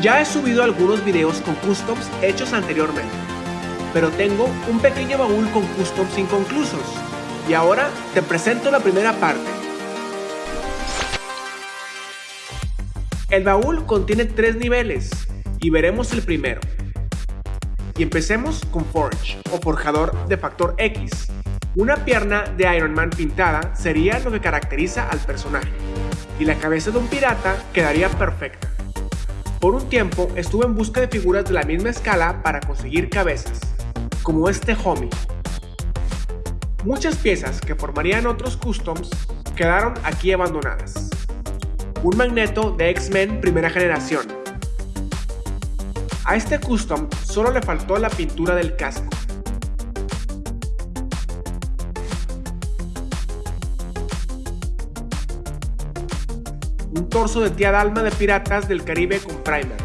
Ya he subido algunos videos con customs hechos anteriormente, pero tengo un pequeño baúl con customs inconclusos, y ahora te presento la primera parte. El baúl contiene tres niveles, y veremos el primero. Y empecemos con Forge, o forjador de factor X. Una pierna de Iron Man pintada sería lo que caracteriza al personaje, y la cabeza de un pirata quedaría perfecta. Por un tiempo estuve en busca de figuras de la misma escala para conseguir cabezas, como este homie. Muchas piezas que formarían otros customs quedaron aquí abandonadas. Un magneto de X-Men primera generación. A este custom solo le faltó la pintura del casco. Torso de tía Dalma de Piratas del Caribe con primer.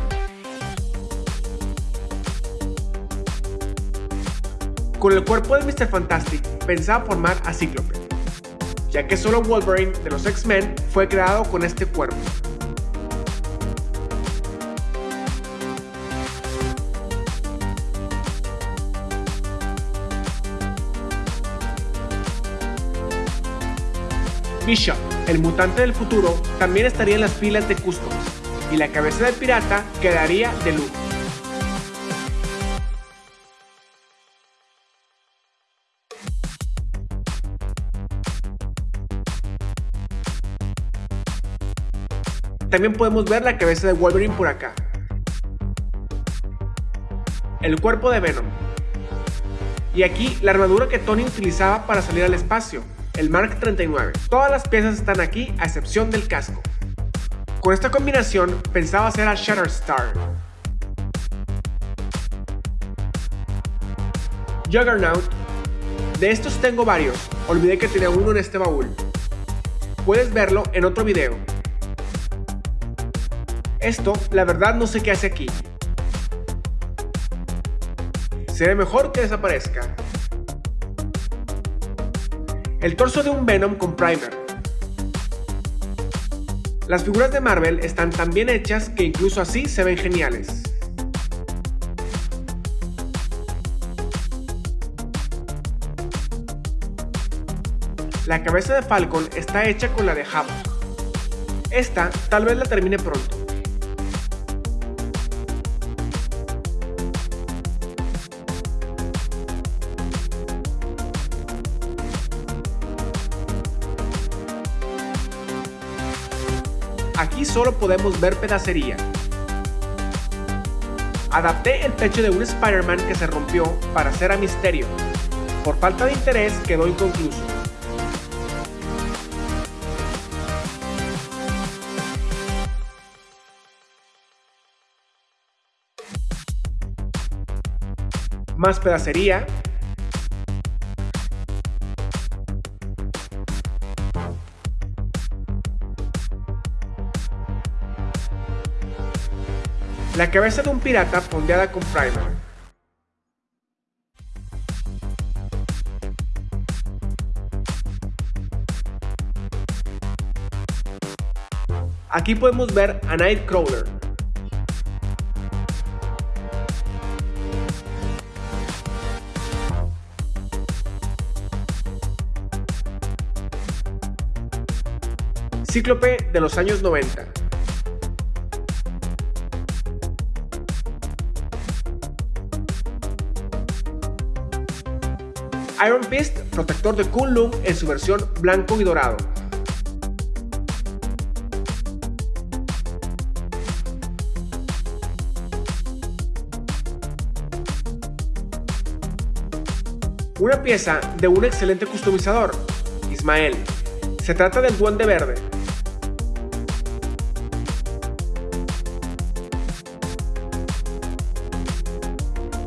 Con el cuerpo de Mr. Fantastic pensaba formar a Cíclope, ya que solo Wolverine de los X-Men fue creado con este cuerpo. Bishop, el mutante del futuro, también estaría en las filas de customs, y la cabeza del pirata quedaría de lujo. También podemos ver la cabeza de Wolverine por acá. El cuerpo de Venom. Y aquí la armadura que Tony utilizaba para salir al espacio, el Mark 39. Todas las piezas están aquí a excepción del casco. Con esta combinación pensaba hacer a Shatterstar. Juggernaut. De estos tengo varios, olvidé que tenía uno en este baúl. Puedes verlo en otro video. Esto, la verdad no sé qué hace aquí. Será mejor que desaparezca. El torso de un Venom con primer. Las figuras de Marvel están tan bien hechas que incluso así se ven geniales. La cabeza de Falcon está hecha con la de Havok. Esta tal vez la termine pronto. Aquí solo podemos ver pedacería. Adapté el pecho de un Spider-Man que se rompió para hacer a Misterio. Por falta de interés quedó inconcluso. Más pedacería, La cabeza de un pirata fondeada con primer. Aquí podemos ver a Nightcrawler. Cíclope de los años 90. Iron Fist, protector de Kunlun en su versión blanco y dorado. Una pieza de un excelente customizador, Ismael. Se trata del Duende Verde.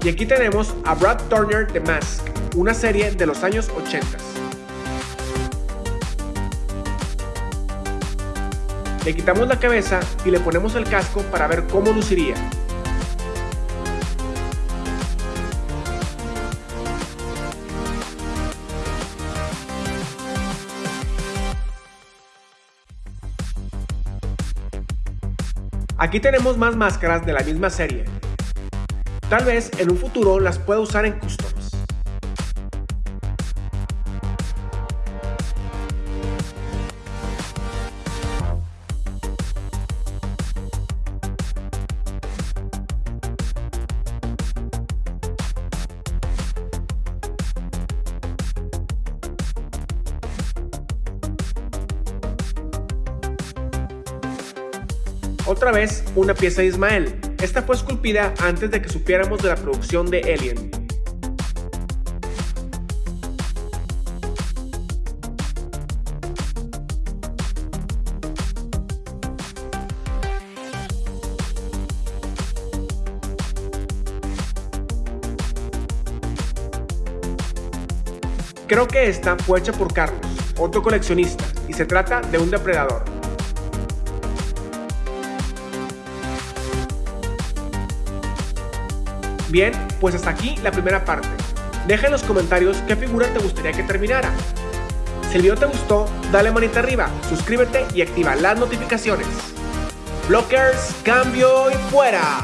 Y aquí tenemos a Brad Turner de Mask una serie de los años 80. Le quitamos la cabeza y le ponemos el casco para ver cómo luciría. Aquí tenemos más máscaras de la misma serie. Tal vez en un futuro las pueda usar en customs. Otra vez, una pieza de Ismael. Esta fue esculpida antes de que supiéramos de la producción de Alien. Creo que esta fue hecha por Carlos, otro coleccionista, y se trata de un depredador. Bien, pues hasta aquí la primera parte. Deja en los comentarios qué figura te gustaría que terminara. Si el video te gustó, dale manita arriba, suscríbete y activa las notificaciones. Blockers, cambio y fuera.